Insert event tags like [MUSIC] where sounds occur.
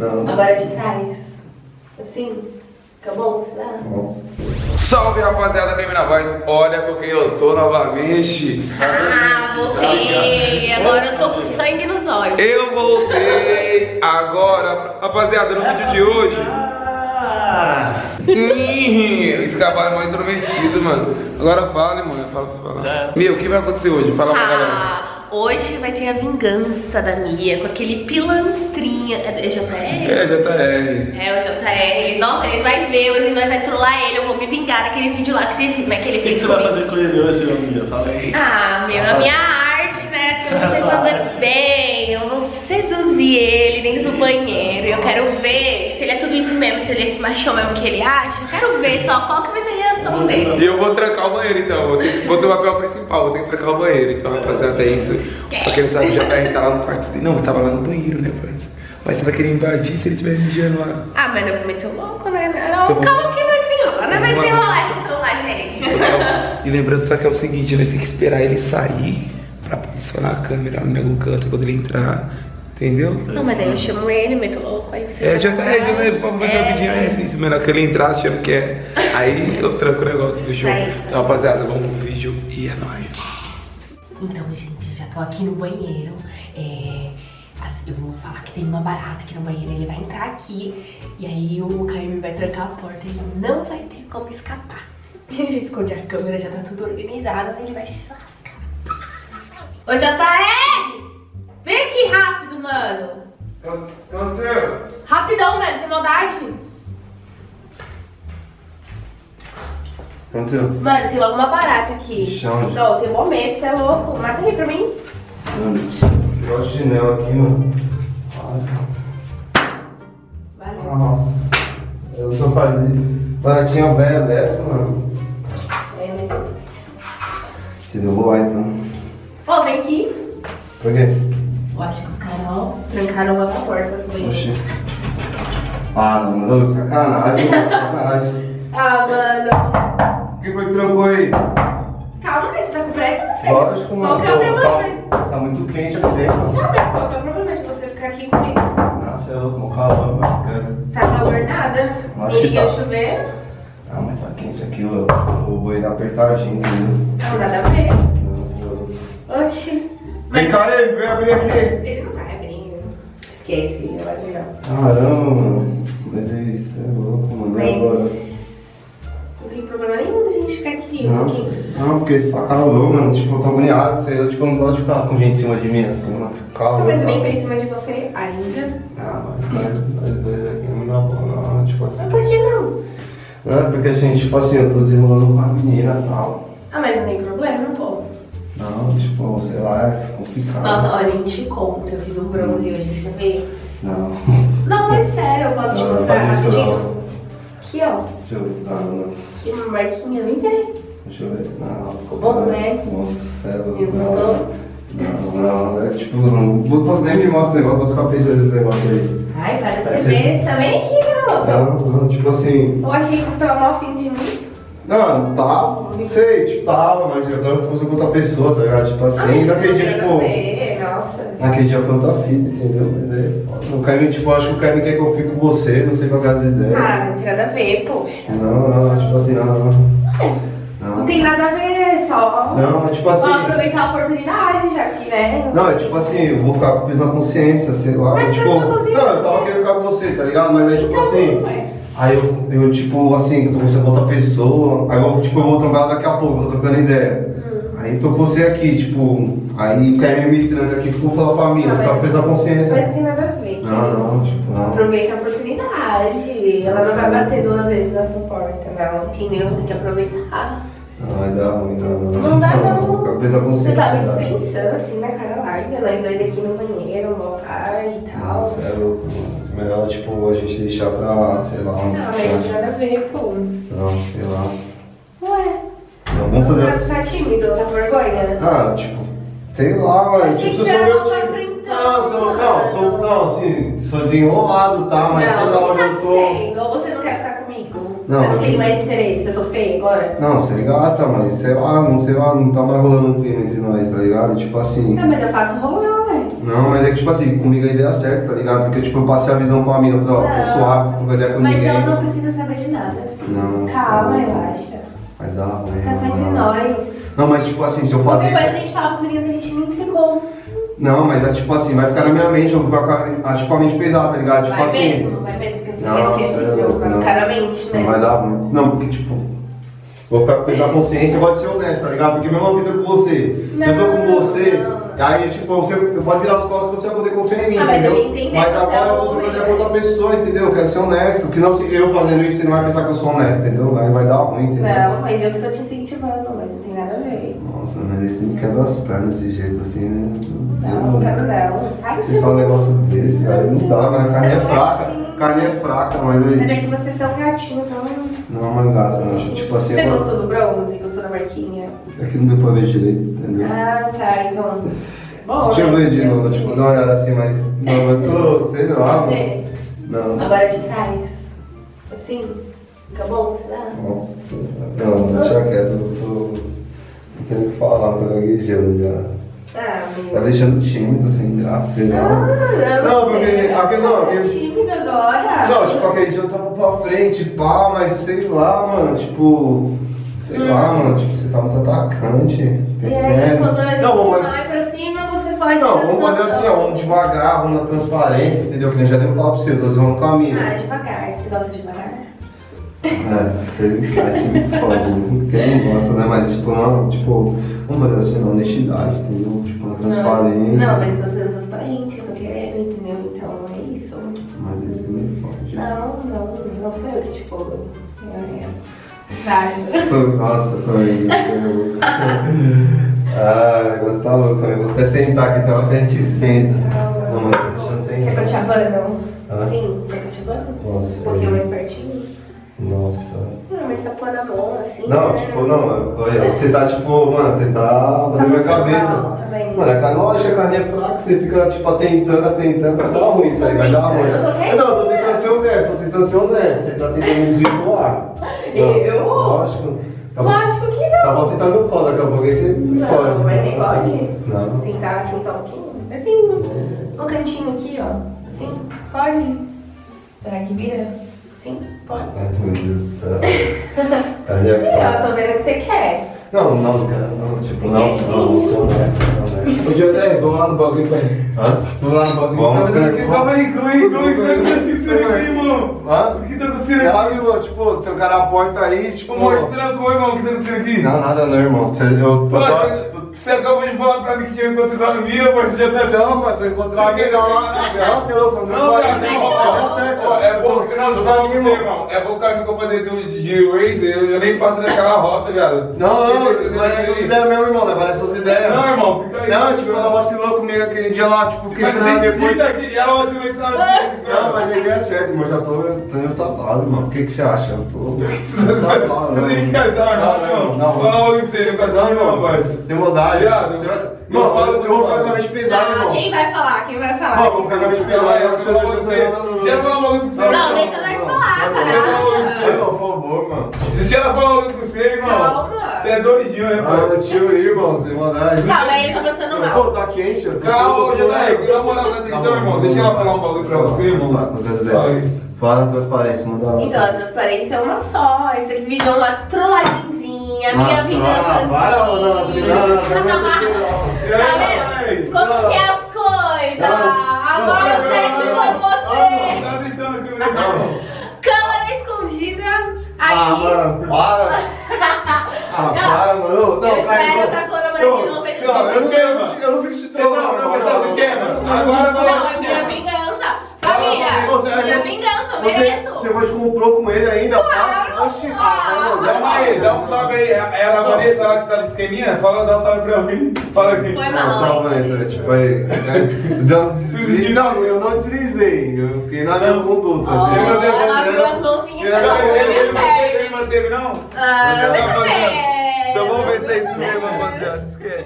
Não. Agora de trás. Assim. Fica bom, será? Nossa. Salve rapaziada, bem na voz. Olha com quem eu tô novamente. Ah, voltei. Agora eu tô com sangue nos olhos. Eu voltei agora, rapaziada, no vídeo de hoje. Ah! Esse cavalo é muito intrometido, mano. Agora fale, mano. Fala pra falar. Meu, o que vai acontecer hoje? Fala pra galera. Hoje vai ter a vingança da Mia com aquele pilantrinha. É JR? É, JR. É, o JR. Nossa, ele vai ver, hoje nós vai trollar ele. Eu vou me vingar daqueles vídeos lá que vocês viram, né? Que ele O que, que você vai fazer com ele hoje, meu amigo? Fala aí. Ah, meu, a minha arte, né? Que eu não sei fazer bem. Eu vou seduzir ele dentro do banheiro. Eu quero ver se ele é tudo isso mesmo, se ele é esse machão mesmo que ele acha. Eu quero ver só qual que vai ser a dele. E eu vou trancar o banheiro então. Vou, ter, vou ter o papel principal, vou ter que trancar o banheiro. Então, rapaziada, é isso. Pra quem não sabe, o JR tá lá no quarto dele. Não, eu tava lá no banheiro, né, parça? Mas você vai querer invadir se ele estiver mijando lá. Ah, mas eu vou meter o louco, né? Não, Tá bom. calma que vai desenrolar. Não vai Vamos lá. desenrolar essa trollagem. Pessoal, E lembrando só que é o seguinte, vai ter que esperar ele sair pra posicionar a câmera no meu canto quando ele entrar. Entendeu? Não, mas aí eu chamo ele, meto louco, aí você. É, já chama é, já é, ele. vamos fazer rapidinho, é se menor que ele entrar achando que é. Aí eu tranco o negócio, fechou? É. Então, rapaziada, vamos pro vídeo e é nóis. Então, gente, eu já tô aqui no banheiro. É, eu vou falar que tem uma barata aqui no banheiro. Ele vai entrar aqui e aí o Caio vai trancar a porta. Ele não vai ter como escapar. [LAUGHS] Ele já esconde a câmera, já tá tudo organizado. Ele vai se lascar. Ô, JR! Vem aqui rápido, mano. O que aconteceu? Rapidão, velho, sem maldade. O que aconteceu? Mano, tem logo uma barata aqui. Onde? Não, tem momento, você é louco. Mata aí pra mim. Mano, pegar o chinelo aqui, mano. Nossa. Valeu. Nossa. Eu só falei. Baratinha velha dessa, mano. É, né? Entendeu? Vou lá então. Ó, vem aqui. Por quê? Eu acho que os caras, ó, trancaram a porta também. Oxi. Ah, não, não, sacanagem, sacanagem. [LAUGHS] Ah, mano. O que foi que trancou aí? Calma, mas você tá com pressa, meu filho? Lógico, mano. Qual que é o tô- problema? tá, tá muito quente aqui dentro. Não, mas qual que é o problema de você ficar aqui comigo? Nossa, eu tô com calor, mano. cara. Tá calor nada? Acho o tá. chuveiro? Ah, mas tá quente aqui, o, o banheiro apertadinho, entendeu? Não, nada a ver. Nossa, eu- Oxi. Vem cá aí, vem abrir aqui. Ele não vai abrir. Esquece, abrir não. Caramba. Mas é isso, é louco, mano. E agora? Mas... Não tem problema nenhum da gente ficar aqui. Nossa, porque- não, porque tá calor, mano. Tipo, eu tô agoniado. Sei, eu tipo, não gosto de ficar com gente em cima de mim assim, mano. Calor. Não, mas eu nem tô em cima de você ainda. Ah, mas nós, nós dois aqui não dá bom, não. Tipo assim. Mas por que não? Não, é porque assim, tipo assim, eu tô desenrolando com a menina e tal. Ah, mas não tem problema, pô. Não, tipo, sei lá, é complicado. Nossa, olha, a gente te conta. Eu fiz um bronze hoje, você quer ver? Não. Não, mas sério, eu posso te mostrar rapidinho? Aqui, ó. Deixa eu ver. Não, não. Que marquinha, vem ver. Deixa eu ver. Não, Ficou bom, né? Nossa, sério. Viu, gostou? Não, não. É tipo, não vou poder me mostrar esse negócio, vou ficar pensando nesse negócio aí. Ai, para de ser besta. Vem aqui, garoto. Não, não, tipo assim. Eu achei que você tava mal afim de mim. Não, tava, não sei, tipo, tava, mas agora eu tô com outra pessoa, tá ligado? Tipo assim, Ai, naquele dia, tipo. Nossa. Naquele dia foi outra fita, entendeu? Mas é. O Caio, tipo, acho que o Caio quer que eu fique com você, não sei qual é as ideias. Ah, não tem nada a ver, poxa. Não, não, tipo assim, não, não. Não Não, tem nada a ver, só. não é tipo assim. Vamos aproveitar a oportunidade, já que, né? Não, é tipo assim, eu vou ficar com peso na consciência, sei lá. Mas tipo, na consciência. não, eu tava querendo ficar com você, tá ligado? Mas é tipo Então, assim. Aí eu, eu tipo, assim, tô conversando com outra pessoa, aí eu, tipo, eu vou trocar daqui a pouco, tô trocando ideia. Hum. Aí tô com você aqui, tipo, aí o Caio me tranca aqui, ficou falar pra mim, ficar com mas- peso na Mas não consciência. tem nada a ver. Não, não, tipo, não. Aproveita a oportunidade. Ela não vai bater duas vezes na sua porta, não. Entendeu? Tem que aproveitar. Não, vai dar ruim, não, não. Não dá, não. Com peso na Você tá me tá? dispensando assim na cara larga, nós dois aqui no banheiro, no pai e tal. Nossa, é louco, mano. Melhor, tipo, a gente deixar pra, sei lá, um. Não, mas não nada a ver, pô. Não, sei lá. Ué, Não, vamos fazer tá, assim. tá tímido, tá com vergonha? Ah, tipo, sei lá, mas tipo, se eu você sou meu tipo. enfrentando. Não, eu sou, não, sou, não, assim, sou desenrolado, tá? Mas sei lá não, onde tá eu tô. sendo. Ou você não? Não, você não tem mais interesse? Eu sou feia agora? Não, você é gata, mas sei lá, não sei lá, não tá mais rolando um clima entre nós, tá ligado? Tipo assim. Ah, mas eu faço rolar, ué. Não, mas é que tipo assim, comigo a ideia certa, tá ligado? Porque tipo, eu passei a visão pra mim, eu falei, ó, tô Não. suave, tô com ideia com Mas ninguém. eu não preciso saber de nada, filho. Não, Calma, não. relaxa. Vai dar ruim. Fica só vai entre dar. nós. Não, mas tipo assim, se eu fazer coisa a gente fala com o menino que a gente nem ficou. Não, mas é tipo assim, vai ficar na minha mente, eu vou ficar com a, a, tipo, a mente pesada, tá ligado? Tipo vai assim. mesmo, vai mesmo, porque eu sou Nossa, não. mente, né? Não vai dar ruim. Não, porque tipo. Vou ficar com peso na consciência e gosto de ser honesto, tá ligado? Porque mesma vida com você. se eu tô com Não, você, não. aí tipo, você eu pode virar as costas e você vai poder confiar em mim, Ah, mas eu entendeu? mas que você agora é eu tô trocando ideia né? com outra pessoa, entendeu? Eu quero ser honesto. Porque não, se eu fazendo isso, você não vai pensar que eu sou honesto, entendeu? Aí vai dar ruim, entendeu? Não, mas eu que tô te incentivando, mas não tem nada a ver. Nossa, mas aí você me quebra as pernas desse jeito assim, né? Não, não quero não. Ai, Você fala um negócio desse, aí não dá, mas a carne é Não, fraca. Carne é fraca, mas Mas é que você é tão gatinho, tão. Não é uma gata, né? tipo assim, Você é gostou do bronze? Gostou da marquinha? é que não deu pra ver direito, entendeu? Ah, tá, então. Bom, Deixa eu ver de novo, tipo, dar uma olhada assim, mas. Não, eu tô, sei lá, mano. É. Não. Agora de trás. Assim. Fica bom, será? Nossa, não, não, deixa quieto, eu tô. Não sei o que falar, tô gaguejando já. Ah, Tá deixando tímido, sem graça, sei Ah, lá. não, Não, porque aquele- não, aquele- tímido agora. Não, tipo, aquele dia eu tava pra frente, pá, mas sei lá, mano, tipo. Sei lá, mano, tipo, você tá muito atacante. Hum. Aí, quando a gente Não, vamos, vai pra cima, você faz não, vamos fazer assim, ó, vamos devagar, vamos na transparência, entendeu? Que nem já deu papo pra você, tô zoando com a mina. Ah, devagar. Você gosta devagar? É, você me faz, você me fode, né? Quem não gosta, né? Mas, tipo, não, tipo, vamos fazer assim, na honestidade, entendeu? Tipo, na transparência. Não, mas tô sendo transparente, eu tô querendo, entendeu? Então é isso. Mas aí você me fode. Não, não, não sou eu que. É, é. Vários. Foi- Nossa, foi. Ah, o negócio tá louco, eu vou até sentar aqui, hora que a gente senta. Não, mas tô deixando sem Quer que eu te abano? Não, né? não, olha, você tá tipo, mano, você tá fazendo minha cabeça. Tá vendo? Mano, a carne, lógico, a carne é fraca, você fica, tipo, atentando, atentando, vai dar ruim isso aí, vai dar ruim. Eu tô quietinha. Não, tô tentando ser honesto, tô tentando ser honesto, você tá tentando me desvirtuar. [LAUGHS] Eu? Lógico. Acabou- Lógico que não. Acabou você tá no pau, daqui a pouco aí você me Não, fode. mas nem pode. Não. Sentar assim só um pouquinho. Assim, no, no cantinho aqui, ó. Assim, pode? Será que vira? Sim, pode. Ai, meu Deus do céu. [LAUGHS] Carne é tô vendo o que você quer. Não, não, cara, não, tipo, não, não, não sou honesto, sou honesto. Ô, Jodé, vamos lá no bagulho, pai. Hã? Vamos lá no bagulho. Vamos, tá fazendo. Calma aí, calma aí, calma aí. O que tá acontecendo aqui, irmão? Hã? O que tá acontecendo aqui? Ela, irmão, tipo, tem um cara na porta aí, tipo. Ô, amor, trancou, irmão. O que tá acontecendo aqui? Não, nada não, irmão. Você, eu, eu, tô- você- acabou de falar pra mim que tinha encontrado a mina, mas você já tá... Não, mas tô encontrando a mina lá. Não, você não, tô Não, transparente. cara, Não, ó, certo. ó, É bom que não, Tô não você, mina, irmão. É bom que a amiga fazer de, de Razer, eu, eu nem passo daquela rota, viado. Não, não, vai nessas ideias mesmo, irmão. Leva nessas ideias. Não, irmão, fica aí. Não, tipo, ela vacilou comigo aquele dia lá, tipo, fiquei Mas esperando depois. ela vai ser mais Não, mas a ideia é certa, irmão. Já tô, tô meio tapado, irmão. O que, que você acha? Eu tô. tapado, [LAUGHS] Você tem que irmão. casar, Não, irmão. não, não. Fala logo pra você, não Não, não, irmão. rapaz. Tem Viado, Você eu Mano, eu, com eu vou você, ficar com a mente pesada, Não, irmão. quem vai falar? Quem vai falar? Mano, vou ficar com a mente pesada. Eu tô falar pra deixando você. você- não, não, não. Se ela falar logo pra você, Não, deixa nós falar, não, caralho. Ai, irmão, por favor, mano. Se ela falar logo pra você, irmão. Calma. Você é doidinho, né, Ah, pai? meu tio aí, irmão, sem maldade. Calma, ele tá passando Pô, mal. tá quente, eu tô Calma, sou- na moral, atenção, irmão. Deixa ela falar um bagulho pra você, irmão. É Fala aí. Fala na transparência, manda lá. Então, a transparência é uma só. Isso aqui virou uma trolladinha. Minha Nossa, vingança. ah, para, não, não, não, não, não, assim, não. E Tá vai? vendo? Como que é as coisas? Não, Agora não, eu teste não, não, você. Câmera. Não. Escondida. Ah, Aqui. mano, para. Ah, para, mano. Não, Eu espero não. que a sua namorada Não, não veja não, eu não- não não fico te não, trolando. não, tá no esquema. Agora Não, fala. é minha vingança. Família, você- minha você- vingança, mereço. você hoje comprou com ele ainda? Claro, Oxi, ah, não, aí, dá um salve aí. Ela, a Vanessa lá que você tá no esqueminha, fala, dá um salve pra mim. Fala aqui. Foi Não, mal. só hein? Vanessa, tipo aí. Um deslize. Não, eu não deslizei. Eu fiquei na minha conduta. Entendeu? ela abriu as mãozinhas Ele- e passou na minha manteve, ele perna. manteve, não? Ah, Não, mas é. Então vamos ver se é isso mesmo, rapaziada. Esquece.